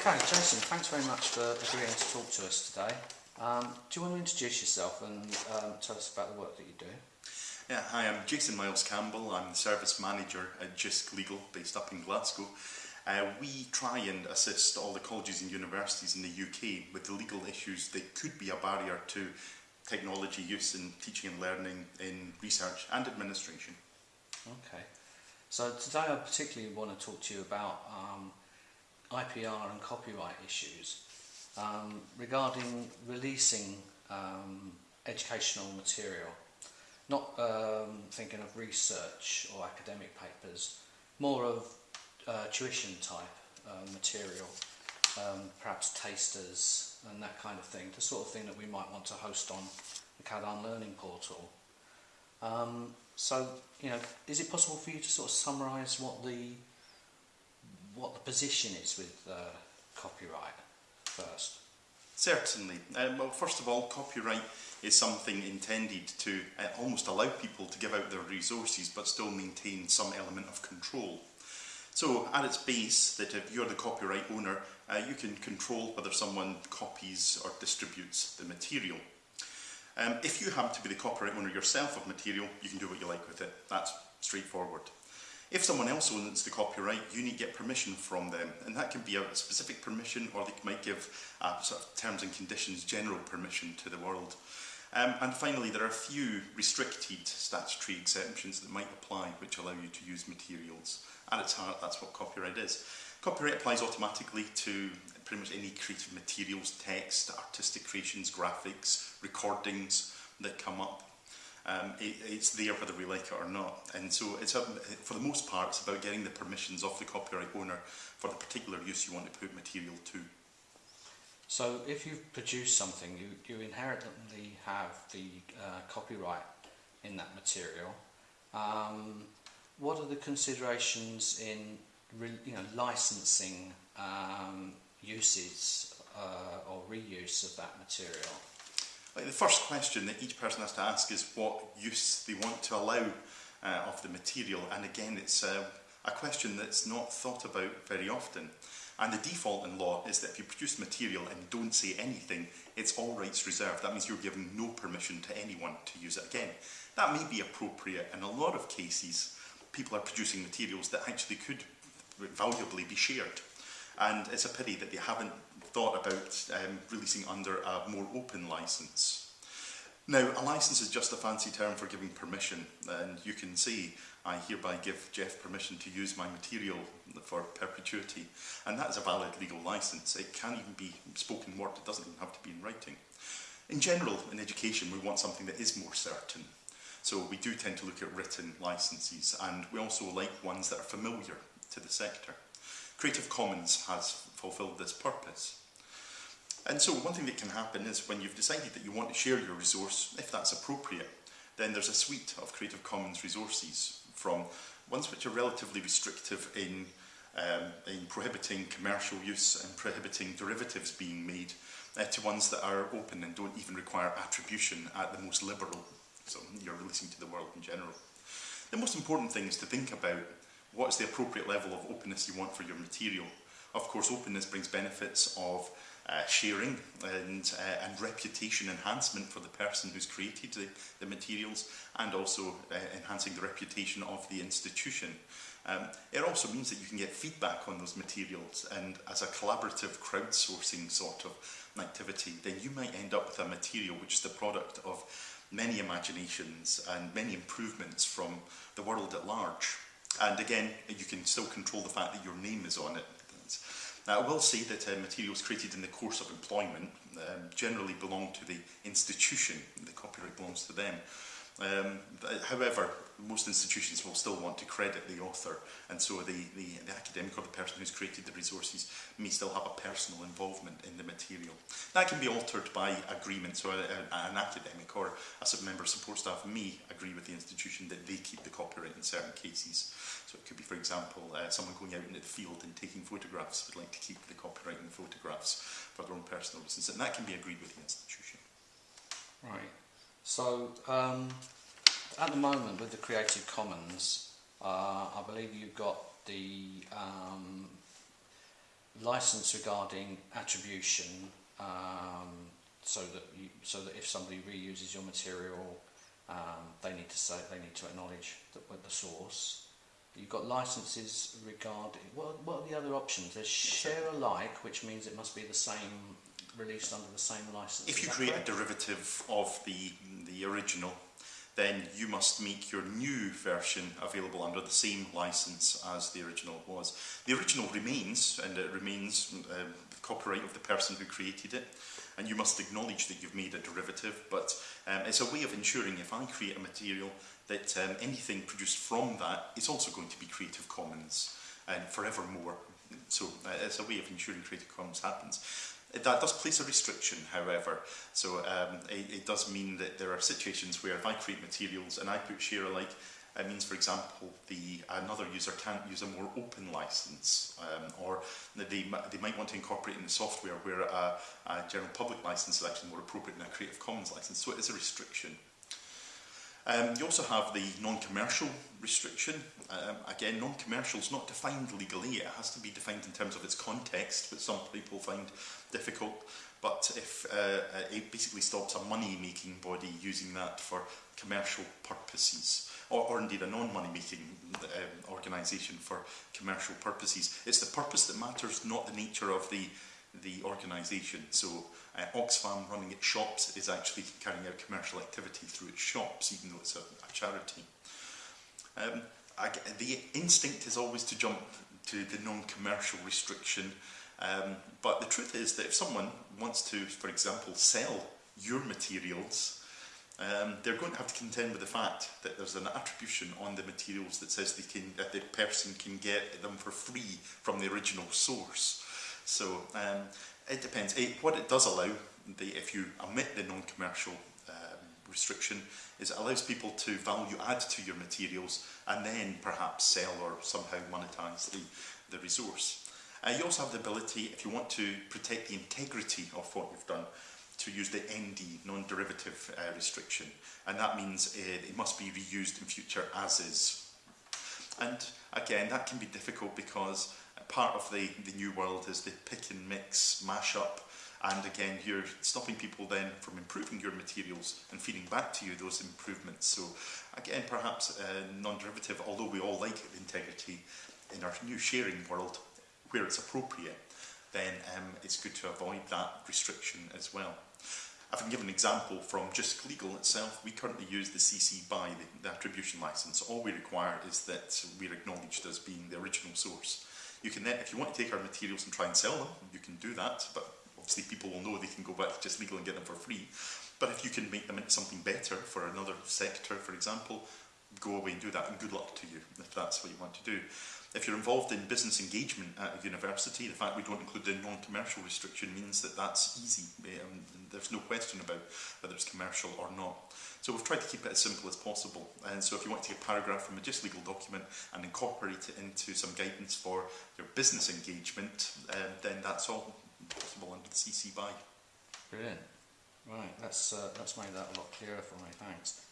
Okay, Jason, thanks very much for agreeing to talk to us today. Um, do you want to introduce yourself and um, tell us about the work that you do? Yeah, hi, I'm Jason Miles Campbell. I'm the service manager at JISC Legal, based up in Glasgow. Uh, we try and assist all the colleges and universities in the UK with the legal issues that could be a barrier to technology use in teaching and learning in research and administration. Okay. So today I particularly want to talk to you about um, IPR and copyright issues um, regarding releasing um, educational material. Not um, thinking of research or academic papers, more of uh, tuition type uh, material, um, perhaps tasters and that kind of thing, the sort of thing that we might want to host on the CADARN Learning Portal. Um, so, you know, is it possible for you to sort of summarise what the what the position is with uh, copyright first? Certainly. Um, well, first of all, copyright is something intended to uh, almost allow people to give out their resources but still maintain some element of control. So at its base, that if you're the copyright owner, uh, you can control whether someone copies or distributes the material. Um, if you happen to be the copyright owner yourself of material, you can do what you like with it. That's straightforward. If someone else owns the copyright, you need to get permission from them. And that can be a specific permission or they might give uh, sort of terms and conditions, general permission to the world. Um, and finally, there are a few restricted statutory exemptions that might apply which allow you to use materials. At its heart, that's what copyright is. Copyright applies automatically to pretty much any creative materials, text, artistic creations, graphics, recordings that come up. Um, it, it's there whether we like it or not. And so it's a, for the most part, it's about getting the permissions of the copyright owner for the particular use you want to put material to. So if you've produced something, you, you inherently have the uh, copyright in that material. Um, what are the considerations in you know, licensing um, uses uh, or reuse of that material? Like the first question that each person has to ask is what use they want to allow uh, of the material. And again it's uh, a question that's not thought about very often. And the default in law is that if you produce material and don't say anything it's all rights reserved. That means you're giving no permission to anyone to use it again. That may be appropriate in a lot of cases. People are producing materials that actually could valuably be shared and it's a pity that they haven't thought about um, releasing under a more open license. Now, a license is just a fancy term for giving permission, and you can see I hereby give Jeff permission to use my material for perpetuity, and that is a valid legal license. It can even be spoken word, it doesn't even have to be in writing. In general, in education, we want something that is more certain. So we do tend to look at written licenses, and we also like ones that are familiar to the sector. Creative Commons has fulfilled this purpose. And so one thing that can happen is when you've decided that you want to share your resource, if that's appropriate, then there's a suite of Creative Commons resources from ones which are relatively restrictive in, um, in prohibiting commercial use and prohibiting derivatives being made uh, to ones that are open and don't even require attribution at the most liberal. So you're releasing to the world in general. The most important thing is to think about what is the appropriate level of openness you want for your material. Of course, openness brings benefits of uh, sharing and, uh, and reputation enhancement for the person who's created the, the materials and also uh, enhancing the reputation of the institution. Um, it also means that you can get feedback on those materials and as a collaborative crowdsourcing sort of activity, then you might end up with a material which is the product of many imaginations and many improvements from the world at large. And again, you can still control the fact that your name is on it. Now, I will say that uh, materials created in the course of employment um, generally belong to the institution. The copyright belongs to them. Um, however, most institutions will still want to credit the author, and so the, the, the academic or the person who's created the resources may still have a personal involvement in the material. That can be altered by agreement, so a, a, an academic or a member support staff may agree with the institution that they keep the copyright in certain cases. So it could be, for example, uh, someone going out into the field and taking photographs would like to keep the copyright in the photographs for their own personal reasons, and that can be agreed with the institution. Right. So, um, at the moment with the Creative Commons, uh, I believe you've got the um, license regarding attribution, um, so that you, so that if somebody reuses your material, um, they need to say they need to acknowledge the, the source. You've got licenses regarding what, what are the other options? There's share alike, which means it must be the same released under the same license. If you create correct? a derivative of the, the original, then you must make your new version available under the same license as the original was. The original remains, and it remains um, copyright of the person who created it, and you must acknowledge that you've made a derivative, but um, it's a way of ensuring if I create a material that um, anything produced from that is also going to be Creative Commons and forevermore. So uh, it's a way of ensuring Creative Commons happens. That does place a restriction, however. So um, it, it does mean that there are situations where if I create materials and I put share alike, it means, for example, the another user can't use a more open license, um, or that they, they might want to incorporate in the software where a, a general public license is actually more appropriate than a Creative Commons license. So it is a restriction. Um, you also have the non-commercial restriction. Um, again, non-commercial is not defined legally. It has to be defined in terms of its context, which some people find difficult. But if uh, uh, it basically stops a money-making body using that for commercial purposes, or, or indeed a non-money-making um, organisation for commercial purposes, it's the purpose that matters, not the nature of the the organisation. So uh, Oxfam running its shops is actually carrying out commercial activity through its shops, even though it's a, a charity. Um, I, the instinct is always to jump to the non-commercial restriction, um, but the truth is that if someone wants to, for example, sell your materials, um, they're going to have to contend with the fact that there's an attribution on the materials that says they can, that the person can get them for free from the original source. So um, it depends. It, what it does allow, the, if you omit the non-commercial um, restriction, is it allows people to value add to your materials and then perhaps sell or somehow monetize the, the resource. Uh, you also have the ability, if you want to protect the integrity of what you've done, to use the ND, non-derivative uh, restriction. And that means uh, it must be reused in future as is. And again, that can be difficult because part of the, the new world is the pick and mix, mash up. And again, you're stopping people then from improving your materials and feeding back to you those improvements. So again, perhaps uh, non-derivative, although we all like integrity in our new sharing world, where it's appropriate, then um, it's good to avoid that restriction as well. I can give an example from JISC Legal itself. We currently use the CC BY, the, the attribution license. All we require is that we're acknowledged as being the original source. You can then, if you want to take our materials and try and sell them, you can do that, but obviously people will know they can go back JISC Legal and get them for free. But if you can make them into something better for another sector, for example, go away and do that, and good luck to you if that's what you want to do. If you're involved in business engagement at a university, the fact we don't include the non-commercial restriction means that that's easy. Um, there's no question about whether it's commercial or not. So we've tried to keep it as simple as possible. And so if you want to take a paragraph from a just legal document and incorporate it into some guidance for your business engagement, um, then that's all possible under the CC BY. Brilliant. Right, that's, uh, that's made that a lot clearer for me, thanks.